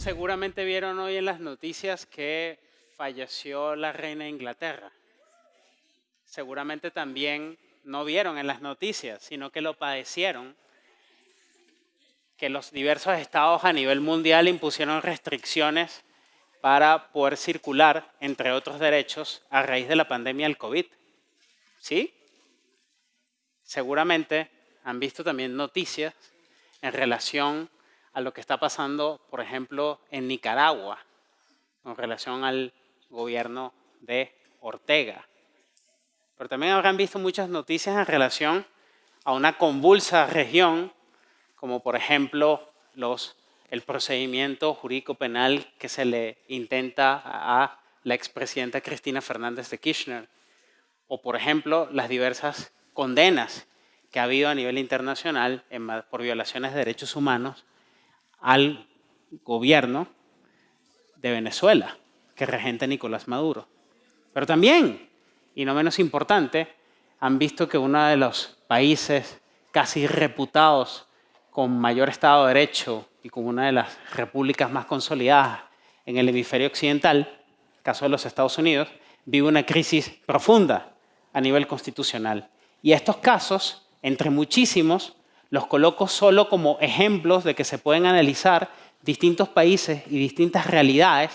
seguramente vieron hoy en las noticias que falleció la reina de Inglaterra. Seguramente también no vieron en las noticias, sino que lo padecieron, que los diversos estados a nivel mundial impusieron restricciones para poder circular, entre otros derechos, a raíz de la pandemia del COVID. ¿Sí? Seguramente han visto también noticias en relación a lo que está pasando, por ejemplo, en Nicaragua, en relación al gobierno de Ortega. Pero también habrán visto muchas noticias en relación a una convulsa región, como por ejemplo el procedimiento jurídico penal que se le intenta a la expresidenta Cristina Fernández de Kirchner, o por ejemplo las diversas condenas que ha habido a nivel internacional por violaciones de derechos humanos al gobierno de Venezuela, que regenta Nicolás Maduro. Pero también, y no menos importante, han visto que uno de los países casi reputados con mayor Estado de Derecho y con una de las repúblicas más consolidadas en el hemisferio occidental, caso de los Estados Unidos, vive una crisis profunda a nivel constitucional. Y estos casos, entre muchísimos, los coloco solo como ejemplos de que se pueden analizar distintos países y distintas realidades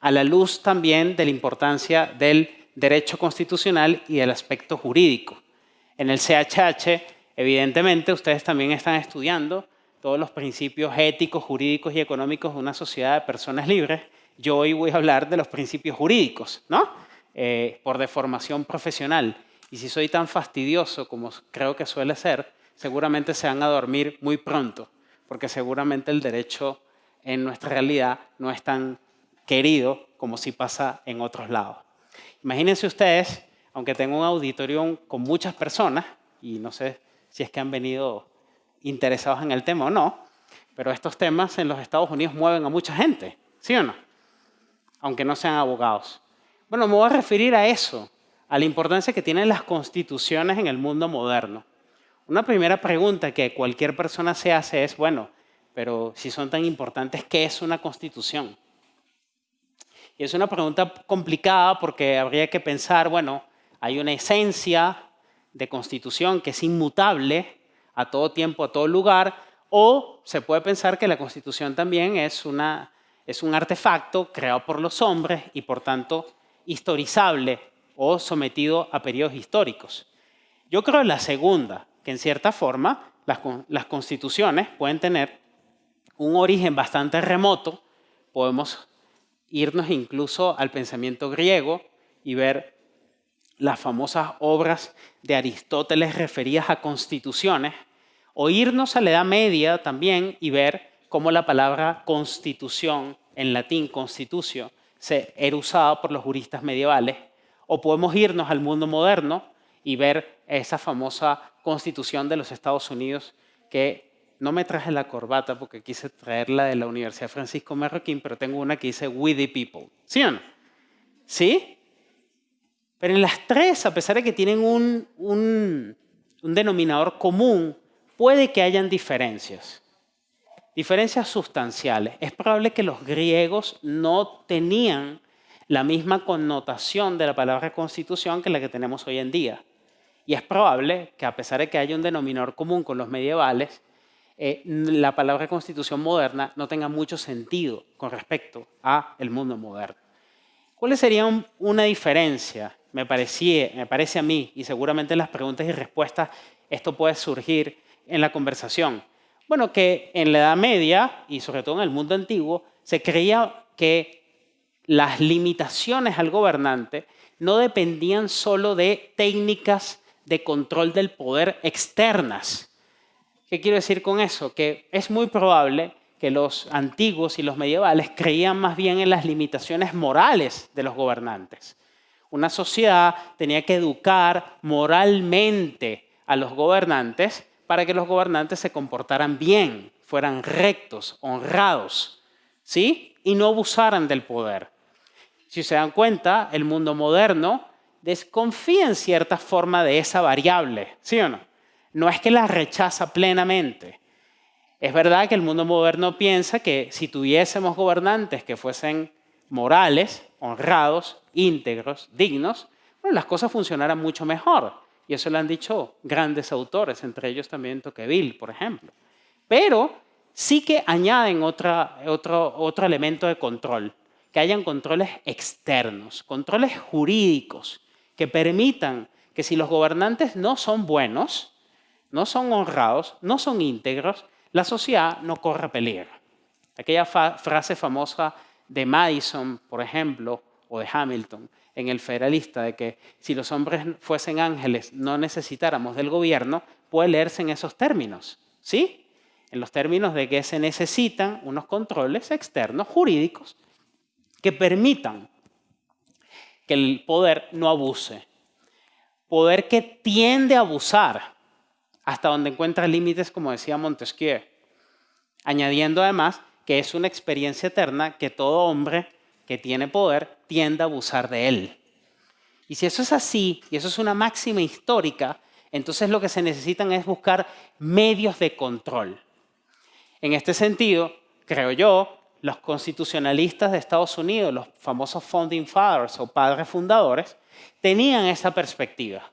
a la luz también de la importancia del derecho constitucional y del aspecto jurídico. En el CHH, evidentemente, ustedes también están estudiando todos los principios éticos, jurídicos y económicos de una sociedad de personas libres. Yo hoy voy a hablar de los principios jurídicos, ¿no? Eh, por deformación profesional. Y si soy tan fastidioso como creo que suele ser, seguramente se van a dormir muy pronto, porque seguramente el derecho en nuestra realidad no es tan querido como si pasa en otros lados. Imagínense ustedes, aunque tengo un auditorio con muchas personas, y no sé si es que han venido interesados en el tema o no, pero estos temas en los Estados Unidos mueven a mucha gente, ¿sí o no? Aunque no sean abogados. Bueno, me voy a referir a eso, a la importancia que tienen las constituciones en el mundo moderno. Una primera pregunta que cualquier persona se hace es, bueno, pero si son tan importantes, ¿qué es una constitución? Y es una pregunta complicada porque habría que pensar, bueno, hay una esencia de constitución que es inmutable a todo tiempo, a todo lugar, o se puede pensar que la constitución también es, una, es un artefacto creado por los hombres y por tanto historizable o sometido a periodos históricos. Yo creo la segunda, en cierta forma las, constituciones pueden tener un origen bastante remoto, podemos irnos incluso al pensamiento griego y ver las famosas obras de Aristóteles referidas a constituciones, o irnos a la Edad Media también y ver cómo la palabra constitución, en latín constitucio, se era usada por los juristas medievales, o podemos irnos al mundo moderno y ver esa famosa constitución de los Estados Unidos que no me traje la corbata porque quise traerla de la Universidad Francisco Marroquín, pero tengo una que dice We the People. ¿Sí o no? ¿Sí? Pero en las tres, a pesar de que tienen un, un, un denominador común, puede que hayan diferencias. Diferencias sustanciales. Es probable que los griegos no tenían la misma connotación de la palabra constitución que la que tenemos hoy en día. Y es probable que a pesar de que haya un denominador común con los medievales, eh, la palabra constitución moderna no tenga mucho sentido con respecto a el mundo moderno. ¿Cuáles serían una diferencia? Me, parecía, me parece a mí, y seguramente en las preguntas y respuestas esto puede surgir en la conversación. Bueno, que en la Edad Media, y sobre todo en el mundo antiguo, se creía que las limitaciones al gobernante no dependían solo de técnicas de control del poder externas. ¿Qué quiero decir con eso? Que es muy probable que los antiguos y los medievales creían más bien en las limitaciones morales de los gobernantes. Una sociedad tenía que educar moralmente a los gobernantes para que los gobernantes se comportaran bien, fueran rectos, honrados, ¿sí? Y no abusaran del poder. Si se dan cuenta, el mundo moderno desconfía en cierta forma de esa variable, ¿sí o no? No es que la rechaza plenamente. Es verdad que el mundo moderno piensa que si tuviésemos gobernantes que fuesen morales, honrados, íntegros, dignos, bueno, las cosas funcionaran mucho mejor. Y eso lo han dicho grandes autores, entre ellos también Tocqueville, por ejemplo. Pero sí que añaden otro, otro elemento de control, que hayan controles externos, controles jurídicos, que permitan que si los gobernantes no son buenos, no son honrados, no son íntegros, la sociedad no corre peligro. Aquella frase famosa de Madison, por ejemplo, o de Hamilton, en el Federalista, de que si los hombres fuesen ángeles no necesitáramos del gobierno, puede leerse en esos términos, ¿sí? En los términos de que se necesitan unos controles externos jurídicos que permitan que el poder no abuse. Poder que tiende a abusar hasta donde encuentra límites, como decía Montesquieu. Añadiendo además que es una experiencia eterna que todo hombre que tiene poder tiende a abusar de él. Y si eso es así, y eso es una máxima histórica, entonces lo que se necesitan es buscar medios de control. En este sentido, creo yo, los constitucionalistas de Estados Unidos, los famosos Founding Fathers o padres fundadores, tenían esa perspectiva.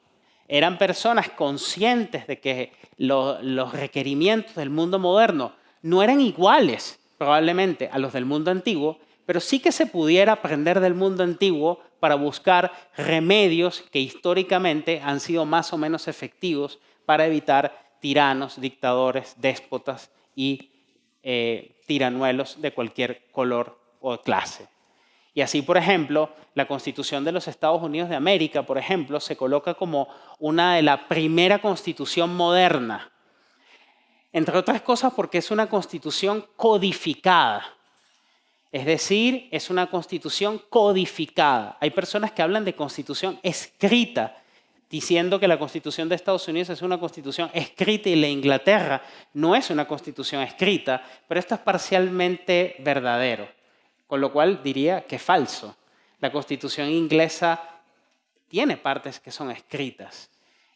Eran personas conscientes de que los requerimientos del mundo moderno no eran iguales probablemente a los del mundo antiguo, pero sí que se pudiera aprender del mundo antiguo para buscar remedios que históricamente han sido más o menos efectivos para evitar tiranos, dictadores, déspotas y eh, tiranuelos de cualquier color o clase. Y así, por ejemplo, la Constitución de los Estados Unidos de América, por ejemplo, se coloca como una de la primera constitución moderna. Entre otras cosas porque es una constitución codificada. Es decir, es una constitución codificada. Hay personas que hablan de constitución escrita diciendo que la Constitución de Estados Unidos es una constitución escrita y la Inglaterra no es una constitución escrita, pero esto es parcialmente verdadero, con lo cual diría que es falso. La Constitución inglesa tiene partes que son escritas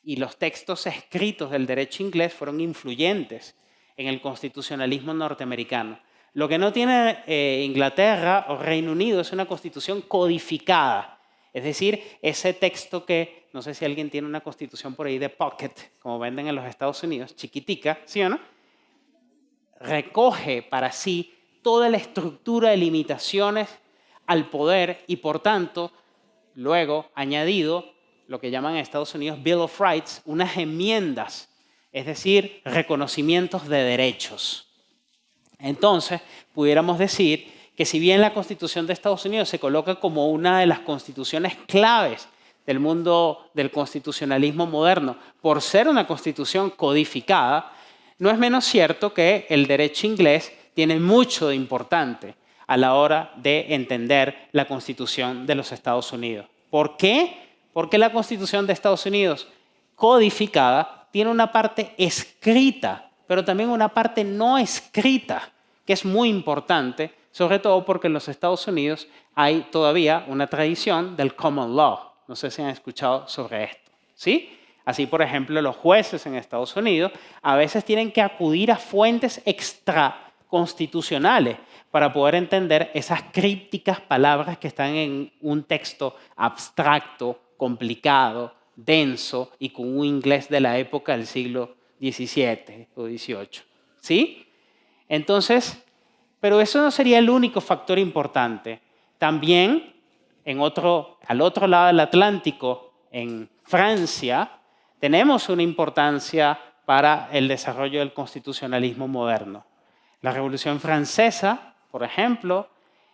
y los textos escritos del derecho inglés fueron influyentes en el constitucionalismo norteamericano. Lo que no tiene eh, Inglaterra o Reino Unido es una constitución codificada, es decir, ese texto que, no sé si alguien tiene una constitución por ahí de pocket, como venden en los Estados Unidos, chiquitica, ¿sí o no? Recoge para sí toda la estructura de limitaciones al poder y por tanto, luego añadido lo que llaman en Estados Unidos Bill of Rights, unas enmiendas, es decir, reconocimientos de derechos. Entonces, pudiéramos decir que si bien la Constitución de Estados Unidos se coloca como una de las constituciones claves del mundo del constitucionalismo moderno, por ser una constitución codificada, no es menos cierto que el derecho inglés tiene mucho de importante a la hora de entender la constitución de los Estados Unidos. ¿Por qué? Porque la constitución de Estados Unidos codificada tiene una parte escrita, pero también una parte no escrita, que es muy importante sobre todo porque en los Estados Unidos hay todavía una tradición del common law. No sé si han escuchado sobre esto. ¿sí? Así, por ejemplo, los jueces en Estados Unidos a veces tienen que acudir a fuentes extraconstitucionales para poder entender esas crípticas palabras que están en un texto abstracto, complicado, denso y con un inglés de la época del siglo XVII o XVIII. ¿Sí? Entonces, pero eso no sería el único factor importante. También, en otro, al otro lado del Atlántico, en Francia, tenemos una importancia para el desarrollo del constitucionalismo moderno. La Revolución Francesa, por ejemplo,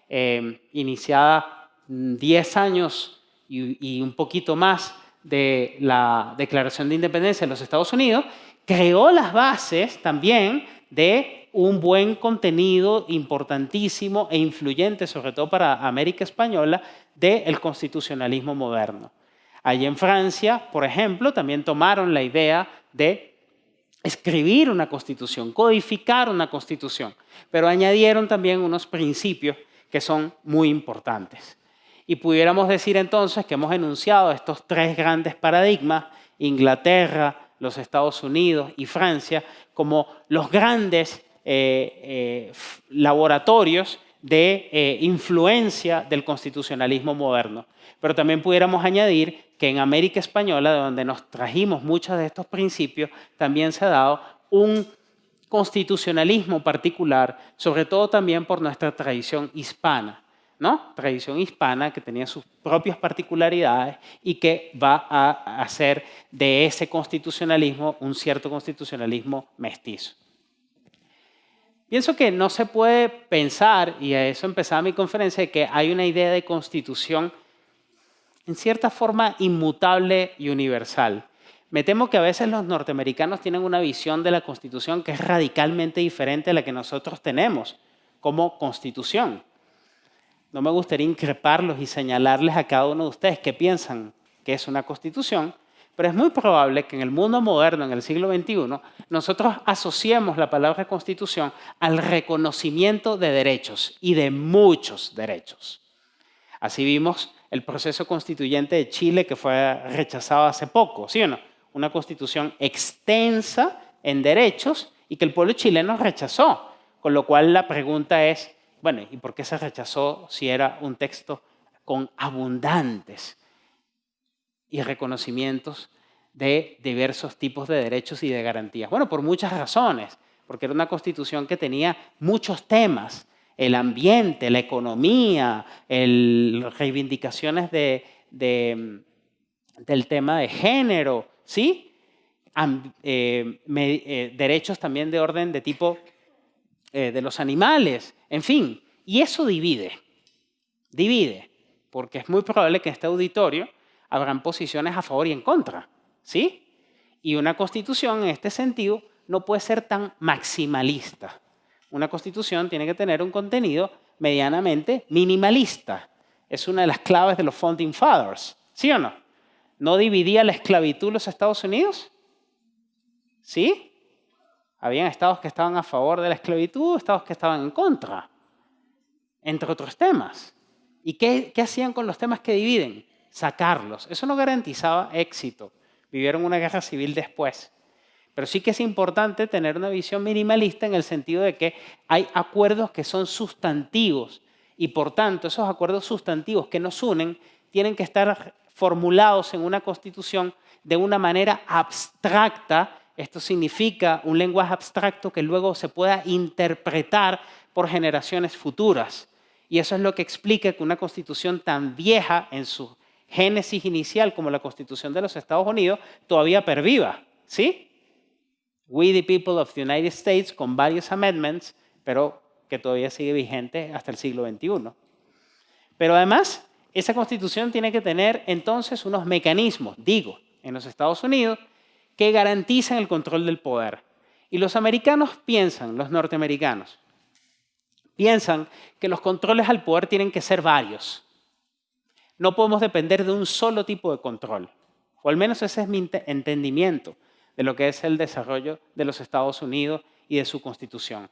eh, iniciada 10 años y, y un poquito más de la Declaración de Independencia de los Estados Unidos, creó las bases también de un buen contenido importantísimo e influyente, sobre todo para América Española, del constitucionalismo moderno. Allí en Francia, por ejemplo, también tomaron la idea de escribir una constitución, codificar una constitución, pero añadieron también unos principios que son muy importantes. Y pudiéramos decir entonces que hemos enunciado estos tres grandes paradigmas, Inglaterra, los Estados Unidos y Francia, como los grandes eh, laboratorios de influencia del constitucionalismo moderno. Pero también pudiéramos añadir que en América Española, de donde nos trajimos muchos de estos principios, también se ha dado un constitucionalismo particular, sobre todo también por nuestra tradición hispana. ¿no? Tradición hispana que tenía sus propias particularidades y que va a hacer de ese constitucionalismo un cierto constitucionalismo mestizo. Pienso que no se puede pensar, y a eso empezaba mi conferencia, que hay una idea de constitución en cierta forma inmutable y universal. Me temo que a veces los norteamericanos tienen una visión de la constitución que es radicalmente diferente a la que nosotros tenemos como constitución. No me gustaría increparlos y señalarles a cada uno de ustedes que piensan que es una constitución, pero es muy probable que en el mundo moderno, en el siglo XXI, nosotros asociemos la palabra constitución al reconocimiento de derechos y de muchos derechos. Así vimos el proceso constituyente de Chile que fue rechazado hace poco, ¿sí o no? Una constitución extensa en derechos y que el pueblo chileno rechazó. Con lo cual la pregunta es, bueno, ¿y por qué se rechazó si era un texto con abundantes y reconocimientos de diversos tipos de derechos y de garantías? Bueno, por muchas razones, porque era una constitución que tenía muchos temas, el ambiente, la economía, las reivindicaciones de, del tema de género, ¿sí? Eh, eh, derechos también de orden de tipo eh, de los animales, en fin. Y eso divide, divide, porque es muy probable que en este auditorio habrán posiciones a favor y en contra, ¿sí? Y una constitución en este sentido no puede ser tan maximalista. Una constitución tiene que tener un contenido medianamente minimalista. Es una de las claves de los Founding Fathers, ¿sí o no? ¿No dividía la esclavitud los Estados Unidos? ¿Sí? Habían estados que estaban a favor de la esclavitud, estados que estaban en contra, entre otros temas. ¿Y qué, hacían con los temas que dividen? Sacarlos. Eso no garantizaba éxito. Vivieron una guerra civil después. Pero sí que es importante tener una visión minimalista en el sentido de que hay acuerdos que son sustantivos y por tanto esos acuerdos sustantivos que nos unen tienen que estar formulados en una constitución de una manera abstracta esto significa un lenguaje abstracto que luego se pueda interpretar por generaciones futuras. Y eso es lo que explica que una constitución tan vieja en su génesis inicial como la constitución de los Estados Unidos todavía perviva. ¿Sí? We the people of the United States con varios amendments, pero que todavía sigue vigente hasta el siglo XXI. Pero además, esa constitución tiene que tener entonces unos mecanismos, digo, en los Estados Unidos, que garantizan el control del poder. Y los americanos piensan, los norteamericanos, piensan que los controles al poder tienen que ser varios. No podemos depender de un solo tipo de control. O al menos ese es mi entendimiento de lo que es el desarrollo de los Estados Unidos y de su constitución.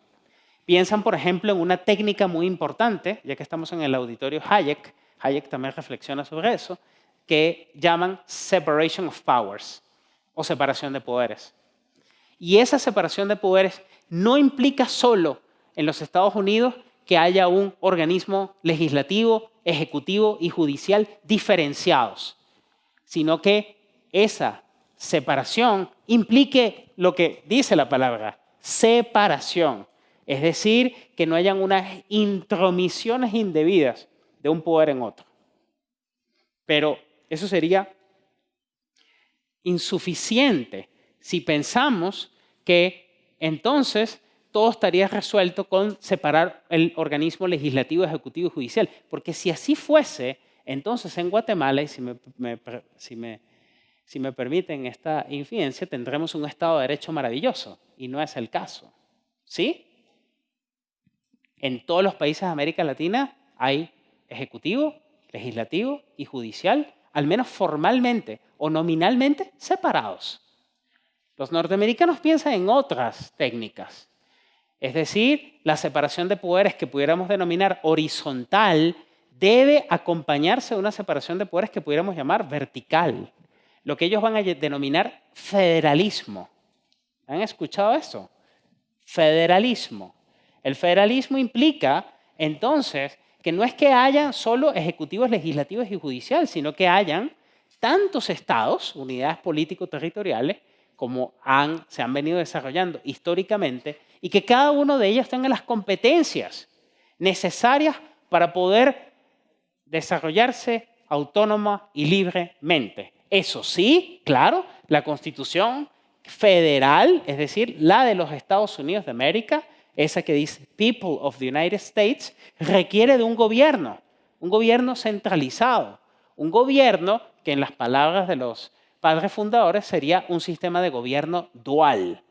Piensan, por ejemplo, en una técnica muy importante, ya que estamos en el auditorio Hayek, Hayek también reflexiona sobre eso, que llaman separation of powers o separación de poderes. Y esa separación de poderes no implica solo en los Estados Unidos que haya un organismo legislativo, ejecutivo y judicial diferenciados, sino que esa separación implique lo que dice la palabra, separación. Es decir, que no hayan unas intromisiones indebidas de un poder en otro. Pero eso sería insuficiente si pensamos que entonces todo estaría resuelto con separar el organismo legislativo, ejecutivo y judicial. Porque si así fuese, entonces en Guatemala, y si me, si me, si me permiten esta infidencia, tendremos un Estado de Derecho maravilloso. Y no es el caso. ¿Sí? En todos los países de América Latina hay ejecutivo, legislativo y judicial, al menos formalmente o nominalmente separados. Los norteamericanos piensan en otras técnicas, es decir, la separación de poderes que pudiéramos denominar horizontal debe acompañarse de una separación de poderes que pudiéramos llamar vertical, lo que ellos van a denominar federalismo. ¿Han escuchado eso? federalismo. El federalismo implica entonces que no es que haya solo ejecutivos, legislativos y judiciales, sino que hayan tantos estados, unidades político-territoriales, como se han venido desarrollando históricamente, y que cada uno de ellos tenga las competencias necesarias para poder desarrollarse autónoma y libremente. Eso sí, claro, la constitución federal, es decir, la de los Estados Unidos de América, esa que dice People of the United States, requiere de un gobierno, un gobierno centralizado, un gobierno que en las palabras de los padres fundadores sería un sistema de gobierno dual,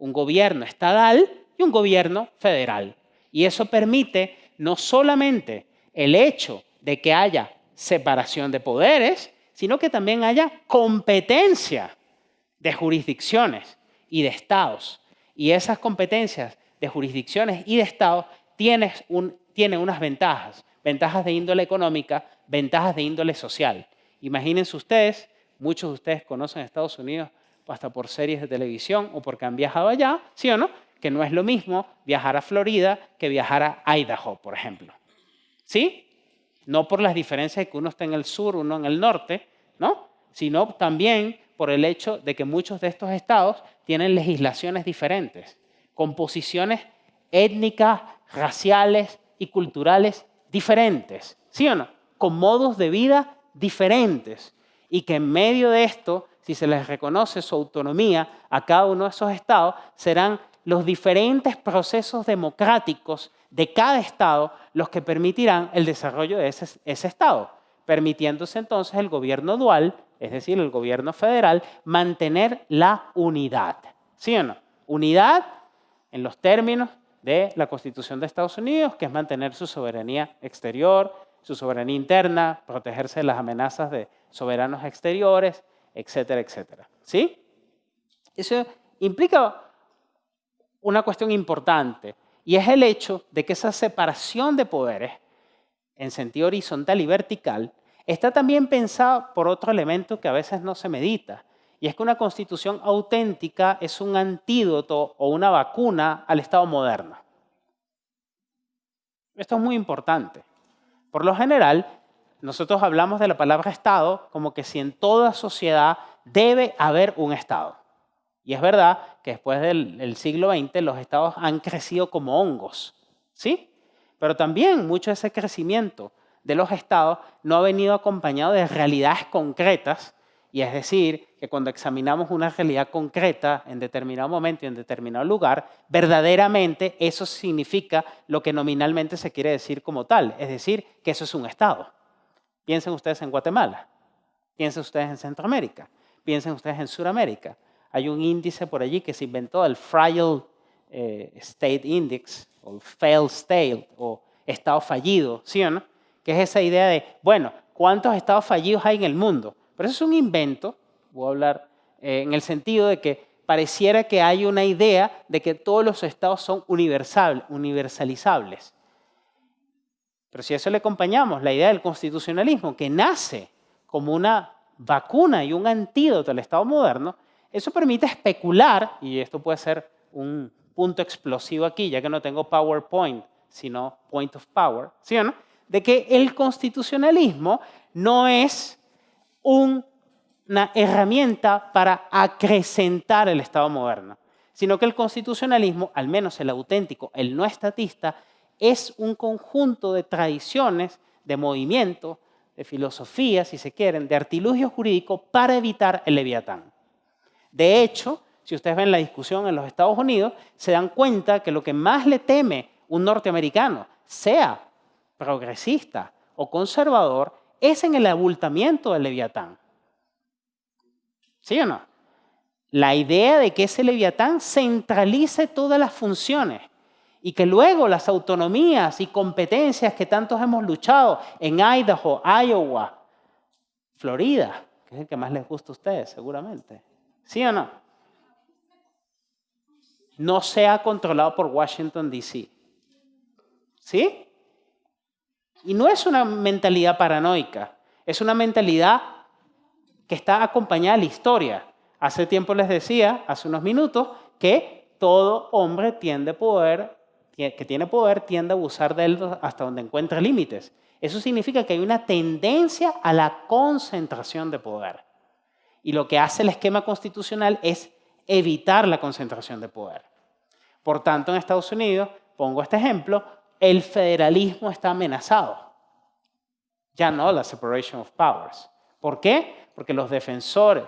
un gobierno estatal y un gobierno federal. Y eso permite no solamente el hecho de que haya separación de poderes, sino que también haya competencia de jurisdicciones y de estados. Y esas competencias de jurisdicciones y de estados tienen, tienen unas ventajas, ventajas de índole económica, ventajas de índole social. Imagínense ustedes, muchos de ustedes conocen Estados Unidos hasta por series de televisión o porque han viajado allá, ¿sí o no? Que no es lo mismo viajar a Florida que viajar a Idaho, por ejemplo. ¿Sí? No por las diferencias que uno está en el sur, uno en el norte, ¿no? Sino también por el hecho de que muchos de estos estados tienen legislaciones diferentes, composiciones étnicas, raciales y culturales diferentes, ¿sí o no? Con modos de vida diferentes. Y que en medio de esto, si se les reconoce su autonomía a cada uno de esos estados, serán los diferentes procesos democráticos de cada estado los que permitirán el desarrollo de ese, estado, permitiéndose entonces el gobierno dual, es decir, el gobierno federal, mantener la unidad. ¿Sí o no? Unidad en los términos de la Constitución de Estados Unidos, que es mantener su soberanía exterior, su soberanía interna, protegerse de las amenazas de soberanos exteriores, etcétera, etcétera. ¿Sí? Eso implica una cuestión importante y es el hecho de que esa separación de poderes en sentido horizontal y vertical está también pensada por otro elemento que a veces no se medita y es que una constitución auténtica es un antídoto o una vacuna al Estado moderno. Esto es muy importante. Por lo general, nosotros hablamos de la palabra Estado como que si en toda sociedad debe haber un Estado. Y es verdad que después del, siglo XX los estados han crecido como hongos, ¿sí? Pero también mucho de ese crecimiento de los estados no ha venido acompañado de realidades concretas, y es decir, que cuando examinamos una realidad concreta en determinado momento y en determinado lugar, verdaderamente eso significa lo que nominalmente se quiere decir como tal, es decir, que eso es un estado. Piensen ustedes en Guatemala, piensen ustedes en Centroamérica, piensen ustedes en Sudamérica. Hay un índice por allí que se inventó, el Fragile eh, State Index, o el Failed State, o estado fallido, ¿sí o no? Que es esa idea de, bueno, ¿cuántos estados fallidos hay en el mundo? Pero eso es un invento, voy a hablar eh, en el sentido de que pareciera que hay una idea de que todos los estados son universalizables. Pero si a eso le acompañamos la idea del constitucionalismo, que nace como una vacuna y un antídoto al Estado moderno, eso permite especular, y esto puede ser un punto explosivo aquí, ya que no tengo PowerPoint, sino Point of Power, ¿sí o no? De que el constitucionalismo no es una herramienta para acrecentar el Estado moderno, sino que el constitucionalismo, al menos el auténtico, el no estatista, es un conjunto de tradiciones, de movimientos, de filosofías, si se quieren, de artilugio jurídico para evitar el leviatán. De hecho, si ustedes ven la discusión en los Estados Unidos, se dan cuenta que lo que más le teme un norteamericano, sea progresista o conservador, es en el abultamiento del leviatán. ¿Sí o no? La idea de que ese leviatán centralice todas las funciones y que luego las autonomías y competencias que tantos hemos luchado en Idaho, Iowa, Florida, que es el que más les gusta a ustedes seguramente, ¿Sí o no? No sea controlado por Washington, D.C. ¿Sí? Y no es una mentalidad paranoica, es una mentalidad que está acompañada de la historia. Hace tiempo les decía, hace unos minutos, que todo hombre tiende poder, que tiene poder tiende a abusar de él hasta donde encuentre límites. Eso significa que hay una tendencia a la concentración de poder. Y lo que hace el esquema constitucional es evitar la concentración de poder. Por tanto, en Estados Unidos, pongo este ejemplo, el federalismo está amenazado. Ya no la separation of powers. ¿Por qué? Porque los defensores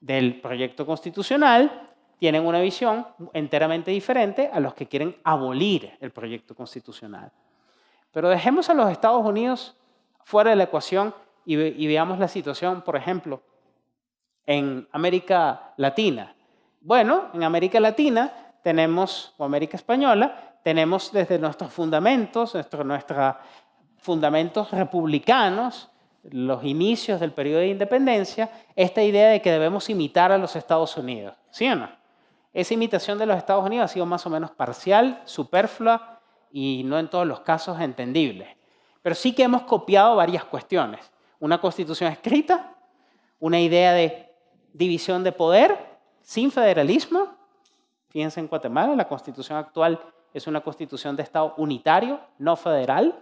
del proyecto constitucional tienen una visión enteramente diferente a los que quieren abolir el proyecto constitucional. Pero dejemos a los Estados Unidos fuera de la ecuación y, veamos la situación, por ejemplo, en América Latina. Bueno, en América Latina tenemos, o América Española, tenemos desde nuestros fundamentos, nuestros fundamentos republicanos, los inicios del periodo de independencia, esta idea de que debemos imitar a los Estados Unidos. ¿Sí o no? Esa imitación de los Estados Unidos ha sido más o menos parcial, superflua y no en todos los casos entendible. Pero sí que hemos copiado varias cuestiones. Una constitución escrita, una idea de división de poder sin federalismo. Fíjense en Guatemala, la constitución actual es una constitución de Estado unitario, no federal.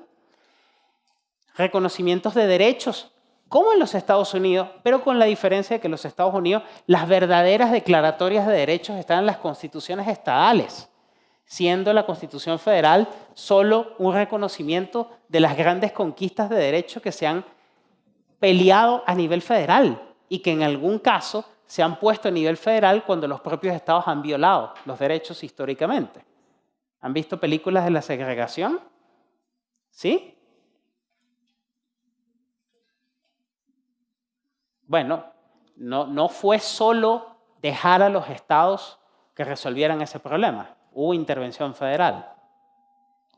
Reconocimientos de derechos, como en los Estados Unidos, pero con la diferencia de que en los Estados Unidos las verdaderas declaratorias de derechos están en las constituciones estadales, siendo la Constitución Federal solo un reconocimiento de las grandes conquistas de derechos que se han peleado a nivel federal y que en algún caso se han puesto a nivel federal cuando los propios estados han violado los derechos históricamente. ¿Han visto películas de la segregación? ¿Sí? Bueno, no, no fue solo dejar a los estados que resolvieran ese problema. Hubo intervención federal.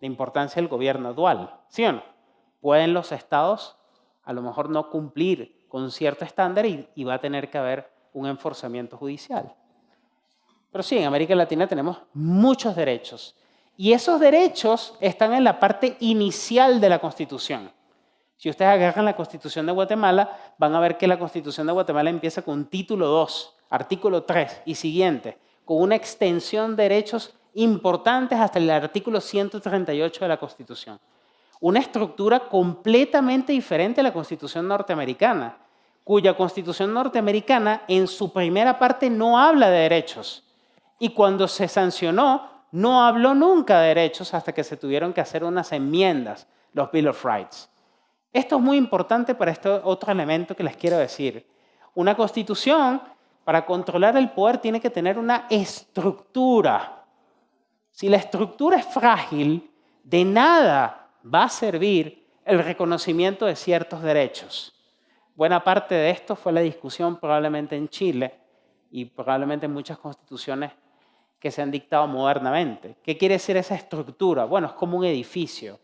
La importancia del gobierno dual. ¿Sí o no? Pueden los estados a lo mejor no cumplir con cierto estándar y, y va a tener que haber un enforzamiento judicial. Pero sí, en América Latina tenemos muchos derechos. Y esos derechos están en la parte inicial de la Constitución. Si ustedes agarran la Constitución de Guatemala, van a ver que la Constitución de Guatemala empieza con título 2, artículo 3 y siguiente, con una extensión de derechos importantes hasta el artículo 138 de la Constitución. Una estructura completamente diferente a la Constitución norteamericana, cuya Constitución norteamericana en su primera parte no habla de derechos. Y cuando se sancionó, no habló nunca de derechos hasta que se tuvieron que hacer unas enmiendas, los Bill of Rights. Esto es muy importante para este otro elemento que les quiero decir. Una constitución, para controlar el poder, tiene que tener una estructura. Si la estructura es frágil, de nada va a servir el reconocimiento de ciertos derechos. Buena parte de esto fue la discusión probablemente en Chile y probablemente en muchas constituciones que se han dictado modernamente. ¿Qué quiere decir esa estructura? Bueno, es como un edificio.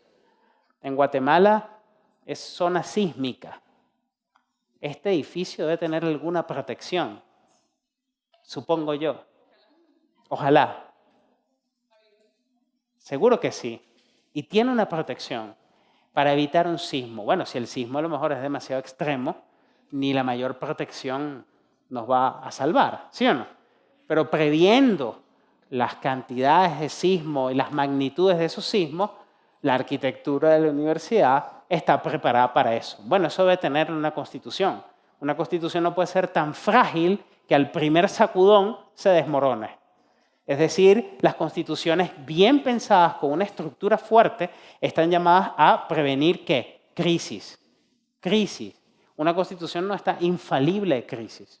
En Guatemala es zona sísmica. Este edificio debe tener alguna protección, supongo yo. Ojalá. Seguro que sí. Y tiene una protección para evitar un sismo. Bueno, si el sismo a lo mejor es demasiado extremo, ni la mayor protección nos va a salvar, ¿sí o no? Pero previendo las cantidades de sismo y las magnitudes de esos sismos, la arquitectura de la universidad está preparada para eso. Bueno, eso debe tener una constitución. Una constitución no puede ser tan frágil que al primer sacudón se desmorone. Es decir, las constituciones bien pensadas con una estructura fuerte están llamadas a prevenir qué? Crisis. Crisis. Una constitución no está infalible de crisis.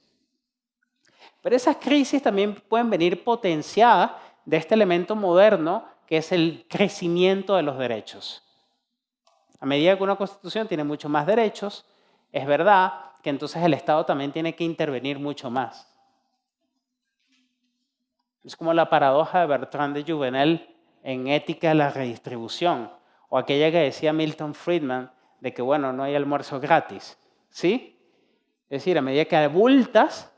Pero esas crisis también pueden venir potenciadas de este elemento moderno que es el crecimiento de los derechos. A medida que una constitución tiene mucho más derechos, es verdad que entonces el Estado también tiene que intervenir mucho más. Es como la paradoja de Bertrand de Juvenel en Ética de la Redistribución, o aquella que decía Milton Friedman de que, bueno, no hay almuerzo gratis. ¿Sí? Es decir, a medida que abultas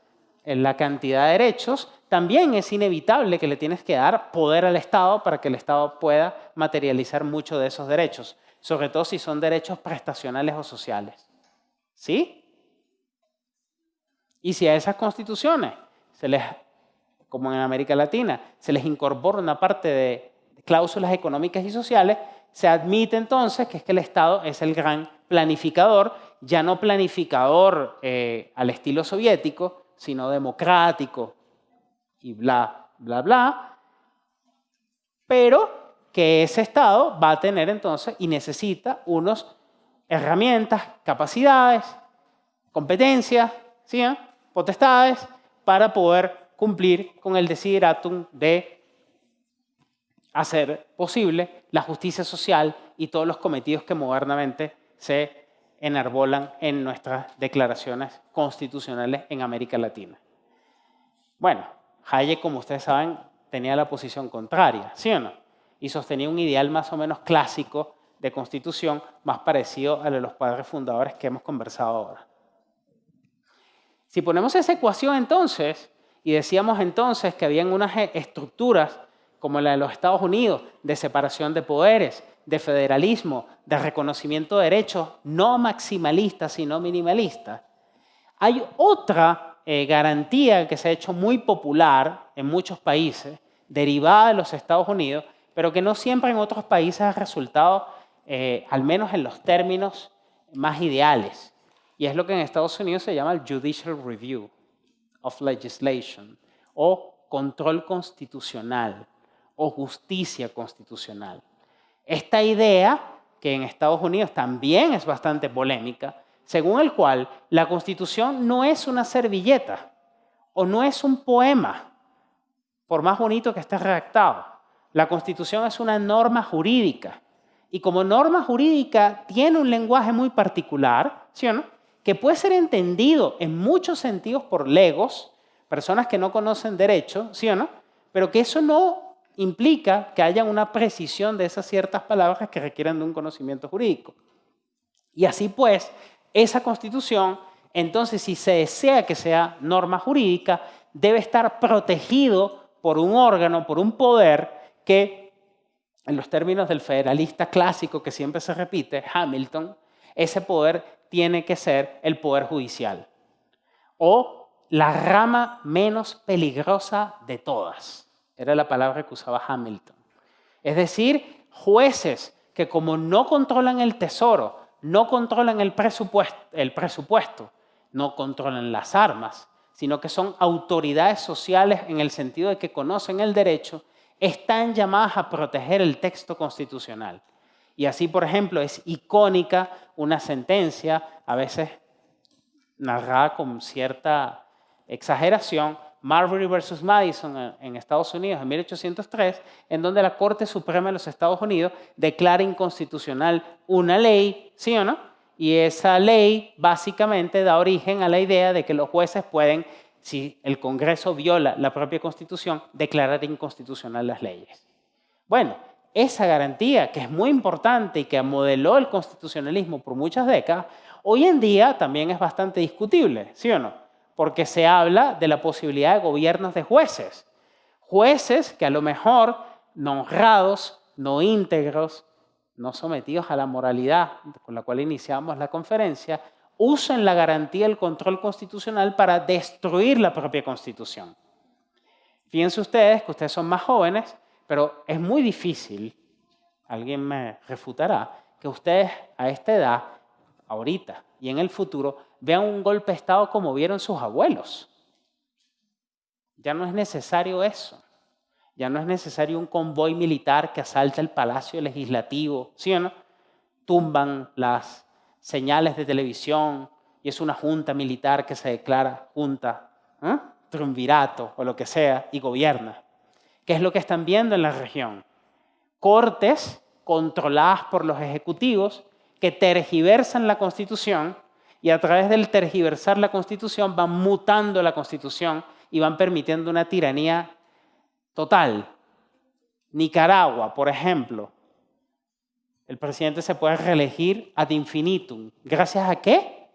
en la cantidad de derechos, también es inevitable que le tienes que dar poder al Estado para que el Estado pueda materializar mucho de esos derechos sobre todo si son derechos prestacionales o sociales. ¿Sí? Y si a esas constituciones se les como en América Latina, se les incorpora una parte de cláusulas económicas y sociales, se admite entonces que es que el Estado es el gran planificador, ya no planificador eh, al estilo soviético, sino democrático y bla, bla, bla, pero que ese Estado va a tener entonces y necesita unas herramientas, capacidades, competencias, ¿sí? potestades para poder cumplir con el desideratum de hacer posible la justicia social y todos los cometidos que modernamente se enarbolan en nuestras declaraciones constitucionales en América Latina. Bueno, Hayek, como ustedes saben, tenía la posición contraria, ¿sí o no? Y sostenía un ideal más o menos clásico de constitución, más parecido al de los padres fundadores que hemos conversado ahora. Si ponemos esa ecuación entonces, y decíamos entonces que habían unas estructuras como la de los Estados Unidos, de separación de poderes, de federalismo, de reconocimiento de derechos, no maximalista, sino minimalista. Hay otra eh, garantía que se ha hecho muy popular en muchos países, derivada de los Estados Unidos, pero que no siempre en otros países ha resultado, eh, al menos en los términos más ideales. Y es lo que en Estados Unidos se llama el Judicial Review of Legislation o control constitucional o justicia constitucional. Esta idea, que en Estados Unidos también es bastante polémica, según el cual la Constitución no es una servilleta o no es un poema, por más bonito que esté redactado. La Constitución es una norma jurídica y como norma jurídica tiene un lenguaje muy particular, ¿sí o no? que puede ser entendido en muchos sentidos por legos, personas que no conocen derecho, ¿sí o no? Pero que eso no implica que haya una precisión de esas ciertas palabras que requieren de un conocimiento jurídico. Y así pues, esa constitución, entonces si se desea que sea norma jurídica, debe estar protegido por un órgano, por un poder que, en los términos del federalista clásico que siempre se repite, Hamilton, ese poder tiene que ser el poder judicial o la rama menos peligrosa de todas. Era la palabra que usaba Hamilton. Es decir, jueces que como no controlan el tesoro, no controlan el presupuesto, no controlan las armas, sino que son autoridades sociales en el sentido de que conocen el derecho, están llamadas a proteger el texto constitucional. Y así, por ejemplo, es icónica una sentencia, a veces narrada con cierta exageración, Marbury versus Madison en Estados Unidos en 1803, en donde la Corte Suprema de los Estados Unidos declara inconstitucional una ley, ¿sí o no? Y esa ley básicamente da origen a la idea de que los jueces pueden, si el Congreso viola la propia Constitución, declarar inconstitucional las leyes. Bueno, esa garantía, que es muy importante y que modeló el constitucionalismo por muchas décadas, hoy en día también es bastante discutible, ¿sí o no? Porque se habla de la posibilidad de gobiernos de jueces. Jueces que a lo mejor no honrados, no íntegros, no sometidos a la moralidad con la cual iniciamos la conferencia, usen la garantía del control constitucional para destruir la propia constitución. Fíjense ustedes que ustedes son más jóvenes, pero es muy difícil, alguien me refutará, que ustedes a esta edad, ahorita y en el futuro, vean un golpe de Estado como vieron sus abuelos. Ya no es necesario eso. Ya no es necesario un convoy militar que asalta el Palacio Legislativo, ¿sí o no? Tumban las señales de televisión y es una junta militar que se declara junta, ¿eh? triunvirato o lo que sea, y gobierna. ¿Qué es lo que están viendo en la región? Cortes controladas por los ejecutivos que tergiversan la Constitución y a través del tergiversar la Constitución van mutando la Constitución y van permitiendo una tiranía total. Nicaragua, por ejemplo, el presidente se puede reelegir ad infinitum. ¿Gracias a qué?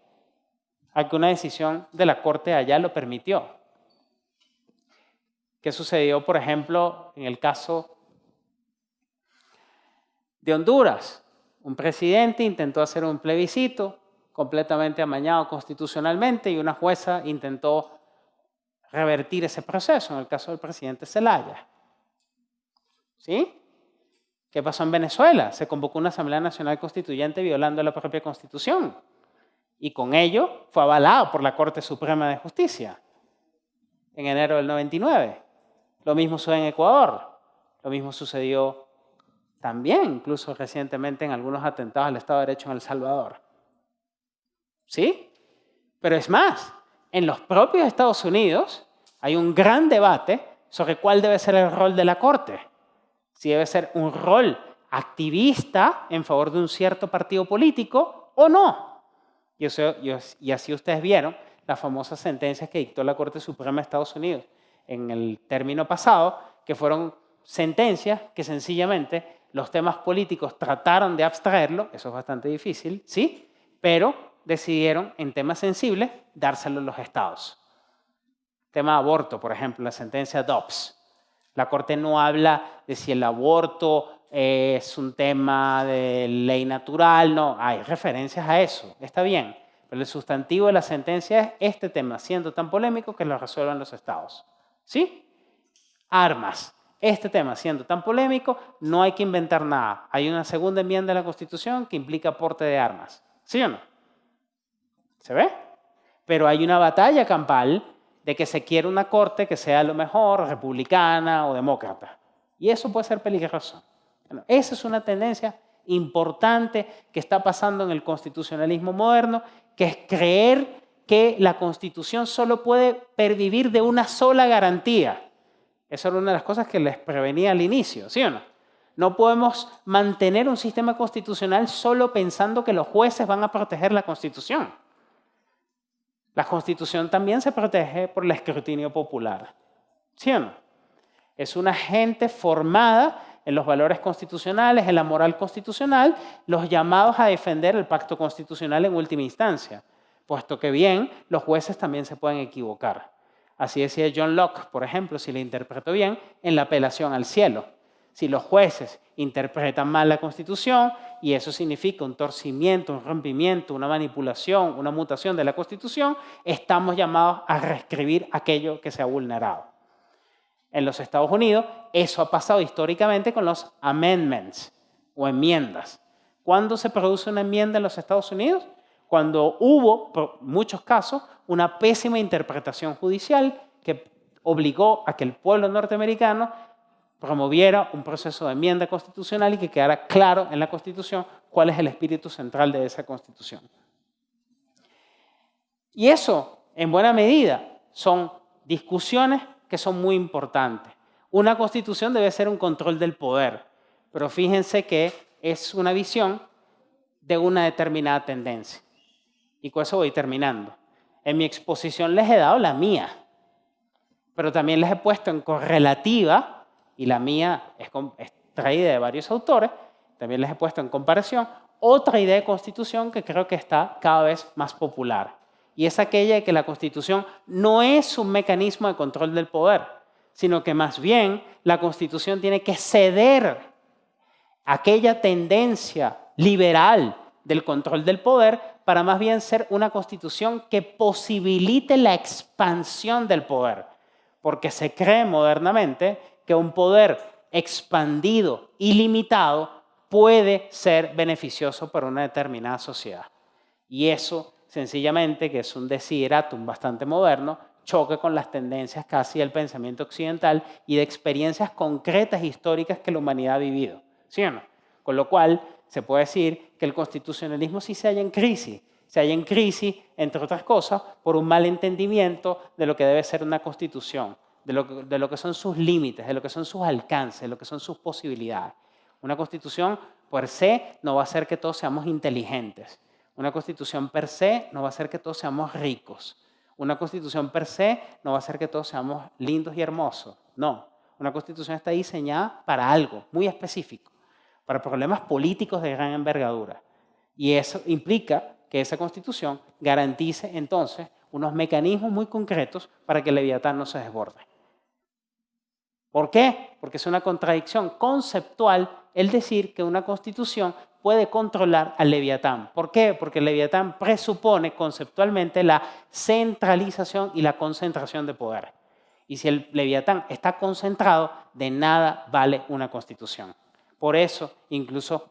A que una decisión de la Corte allá lo permitió. ¿Qué sucedió, por ejemplo, en el caso de Honduras? Un presidente intentó hacer un plebiscito, completamente amañado constitucionalmente y una jueza intentó revertir ese proceso, en el caso del presidente Zelaya. ¿Sí? ¿Qué pasó en Venezuela? Se convocó una Asamblea Nacional Constituyente violando la propia Constitución. Y con ello fue avalado por la Corte Suprema de Justicia en enero del 99. Lo mismo sucedió en Ecuador. Lo mismo sucedió también, incluso recientemente, en algunos atentados al Estado de Derecho en El Salvador. ¿Sí? Pero es más, en los propios Estados Unidos hay un gran debate sobre cuál debe ser el rol de la Corte. Si debe ser un rol activista en favor de un cierto partido político o no. Y, y así ustedes vieron las famosas sentencias que dictó la Corte Suprema de Estados Unidos en el término pasado, que fueron sentencias que sencillamente los temas políticos trataron de abstraerlo, eso es bastante difícil, ¿sí? Pero decidieron en temas sensibles dárselo a los estados. Tema de aborto, por ejemplo, la sentencia Dobbs. La Corte no habla de si el aborto es un tema de ley natural, no, hay referencias a eso, está bien. Pero el sustantivo de la sentencia es este tema, siendo tan polémico que lo resuelvan los estados. ¿Sí? Armas. Este tema siendo tan polémico, no hay que inventar nada. Hay una segunda enmienda de la Constitución que implica aporte de armas. ¿Sí o no? ¿Se ve? Pero hay una batalla campal de que se quiere una corte que sea a lo mejor republicana o demócrata. Y eso puede ser peligroso. esa es una tendencia importante que está pasando en el constitucionalismo moderno, que es creer que la Constitución solo puede pervivir de una sola garantía. Esa era una de las cosas que les prevenía al inicio, ¿sí o no? No podemos mantener un sistema constitucional solo pensando que los jueces van a proteger la Constitución. La Constitución también se protege por el escrutinio popular, ¿sí o no? Es una gente formada en los valores constitucionales, en la moral constitucional, los llamados a defender el pacto constitucional en última instancia puesto que bien, los jueces también se pueden equivocar. Así decía John Locke, por ejemplo, si le interpreto bien, en la apelación al cielo. Si los jueces interpretan mal la Constitución y eso significa un torcimiento, un rompimiento, una manipulación, una mutación de la Constitución, estamos llamados a reescribir aquello que se ha vulnerado. En los Estados Unidos, eso ha pasado históricamente con los amendments o enmiendas. ¿Cuándo se produce una enmienda en los Estados Unidos? cuando hubo, por muchos casos, una pésima interpretación judicial que obligó a que el pueblo norteamericano promoviera un proceso de enmienda constitucional y que quedara claro en la Constitución cuál es el espíritu central de esa Constitución. Y eso, en buena medida, son discusiones que son muy importantes. Una Constitución debe ser un control del poder, pero fíjense que es una visión de una determinada tendencia. Y con eso voy terminando. En mi exposición les he dado la mía, pero también les he puesto en correlativa, y la mía es, traída de varios autores, también les he puesto en comparación otra idea de constitución que creo que está cada vez más popular. Y es aquella de que la constitución no es un mecanismo de control del poder, sino que más bien la constitución tiene que ceder aquella tendencia liberal del control del poder para más bien ser una constitución que posibilite la expansión del poder, porque se cree modernamente que un poder expandido, ilimitado, puede ser beneficioso para una determinada sociedad. Y eso, sencillamente, que es un desideratum bastante moderno, choque con las tendencias casi del pensamiento occidental y de experiencias concretas históricas que la humanidad ha vivido. ¿Sí o no? Con lo cual, se puede decir que el constitucionalismo sí se halla en crisis. Se halla en crisis, entre otras cosas, por un mal entendimiento de lo que debe ser una constitución, de lo, que son sus límites, de lo que son sus alcances, de lo que son sus posibilidades. Una constitución per se no va a hacer que todos seamos inteligentes. Una constitución per se no va a hacer que todos seamos ricos. Una constitución per se no va a hacer que todos seamos lindos y hermosos. No, una constitución está diseñada para algo muy específico para problemas políticos de gran envergadura. Y eso implica que esa constitución garantice entonces unos mecanismos muy concretos para que el leviatán no se desborde. ¿Por qué? Porque es una contradicción conceptual el decir que una constitución puede controlar al leviatán. ¿Por qué? Porque el leviatán presupone conceptualmente la centralización y la concentración de poder. Y si el leviatán está concentrado, de nada vale una constitución. Por eso, incluso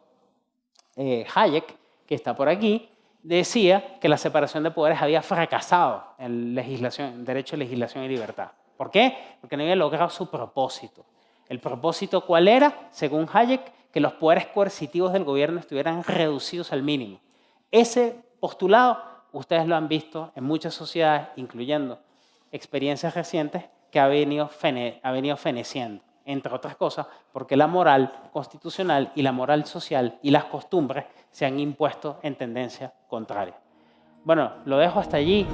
eh, Hayek, que está por aquí, decía que la separación de poderes había fracasado en, legislación, en derecho, legislación y libertad. ¿Por qué? Porque no había logrado su propósito. ¿El propósito cuál era? Según Hayek, que los poderes coercitivos del gobierno estuvieran reducidos al mínimo. Ese postulado ustedes lo han visto en muchas sociedades, incluyendo experiencias recientes, que ha venido, venido feneciendo, entre otras cosas, porque la moral constitucional y la moral social y las costumbres se han impuesto en tendencia contraria. Bueno, lo dejo hasta allí.